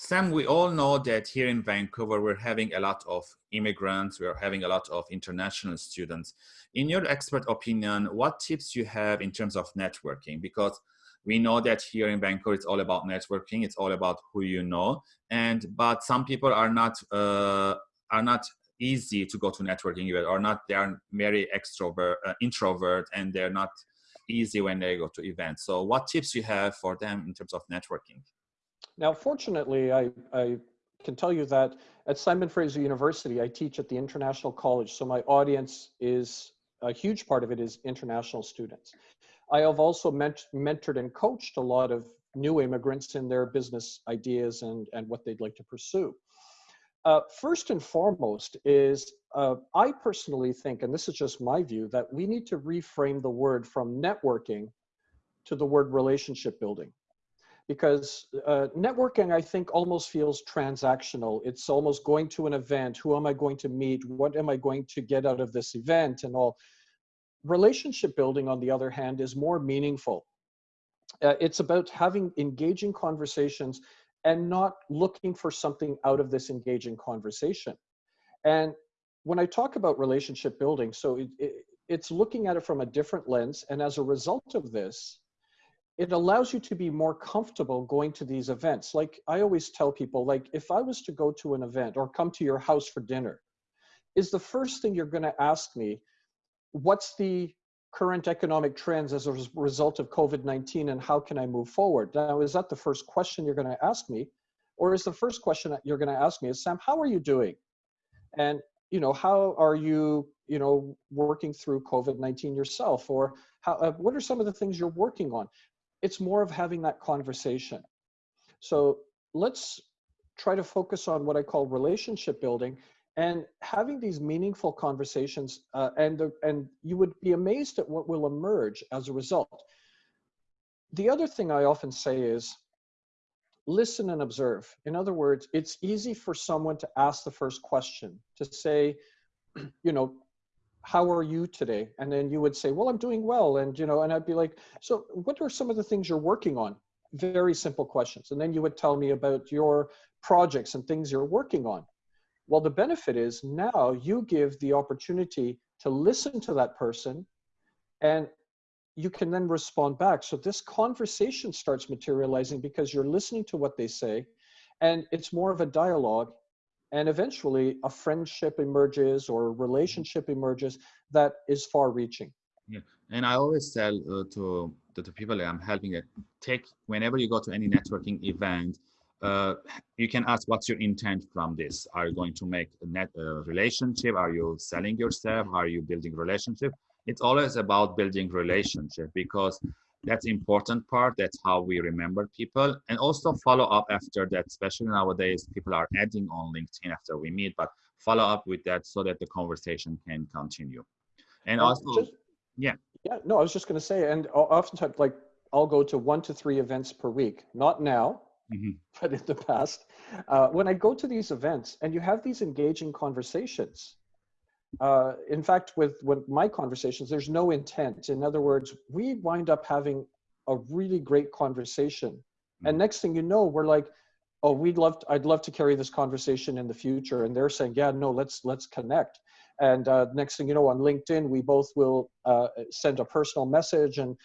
Sam, we all know that here in Vancouver, we're having a lot of immigrants, we're having a lot of international students. In your expert opinion, what tips you have in terms of networking? Because we know that here in Vancouver, it's all about networking, it's all about who you know. And, but some people are not, uh, are not easy to go to networking event or not, they are very extrovert, uh, introvert, and they're not easy when they go to events. So what tips you have for them in terms of networking? Now, fortunately, I, I can tell you that at Simon Fraser University, I teach at the International College. So my audience is, a huge part of it is international students. I have also ment mentored and coached a lot of new immigrants in their business ideas and, and what they'd like to pursue. Uh, first and foremost is, uh, I personally think, and this is just my view, that we need to reframe the word from networking to the word relationship building because uh, networking i think almost feels transactional. It's almost going to an event who am i going to meet what am i going to get out of this event and all. Relationship building on the other hand is more meaningful. Uh, it's about having engaging conversations and not looking for something out of this engaging conversation. And when i talk about relationship building so it, it, it's looking at it from a different lens and as a result of this it allows you to be more comfortable going to these events. Like I always tell people, like if I was to go to an event or come to your house for dinner, is the first thing you're going to ask me, what's the current economic trends as a result of COVID-19 and how can I move forward? Now, is that the first question you're going to ask me? Or is the first question that you're going to ask me is, Sam, how are you doing? And, you know, how are you, you know, working through COVID-19 yourself? Or how, uh, what are some of the things you're working on? It's more of having that conversation. So let's try to focus on what I call relationship building and having these meaningful conversations uh, and, the, and you would be amazed at what will emerge as a result. The other thing I often say is listen and observe. In other words, it's easy for someone to ask the first question, to say, you know, how are you today? And then you would say, well, I'm doing well. And, you know, and I'd be like, so what are some of the things you're working on? Very simple questions. And then you would tell me about your projects and things you're working on. Well, the benefit is now you give the opportunity to listen to that person and you can then respond back. So this conversation starts materializing because you're listening to what they say and it's more of a dialogue and eventually a friendship emerges or a relationship emerges that is far reaching yeah and i always tell uh, to, to the people that i'm helping it take whenever you go to any networking event uh, you can ask what's your intent from this? Are you going to make a net uh, relationship? Are you selling yourself? Are you building relationship? It's always about building relationship because that's important part. That's how we remember people. And also follow up after that especially nowadays people are adding on linkedin after we meet but follow up with that so that the conversation can continue. And also just, yeah. Yeah no i was just going to say and oftentimes like i'll go to one to three events per week. Not now mm-hmm. but in the past. Uh, when i go to these events and you have these engaging conversations uh, in fact, with, with my conversations, there's no intent. In other words, we wind up having a really great conversation. And mm-hmm. next thing you know, we're like, oh, we'd love, to, I'd love to carry this conversation in the future. And they're saying, yeah, no, let's, let's connect. And uh, next thing you know, on LinkedIn, we both will uh, send a personal message. And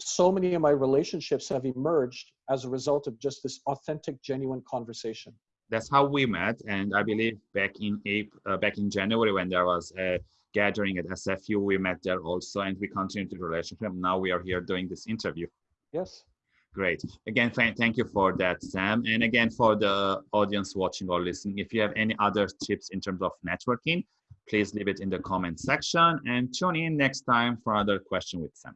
so many of my relationships have emerged as a result of just this authentic, genuine conversation that's how we met. And I believe back in April, uh, back in January when there was a gathering at SFU, we met there also, and we continued the relationship. Now we are here doing this interview. Yes. Great. Again, thank you for that, Sam. And again, for the audience watching or listening, if you have any other tips in terms of networking, please leave it in the comment section and tune in next time for another question with Sam.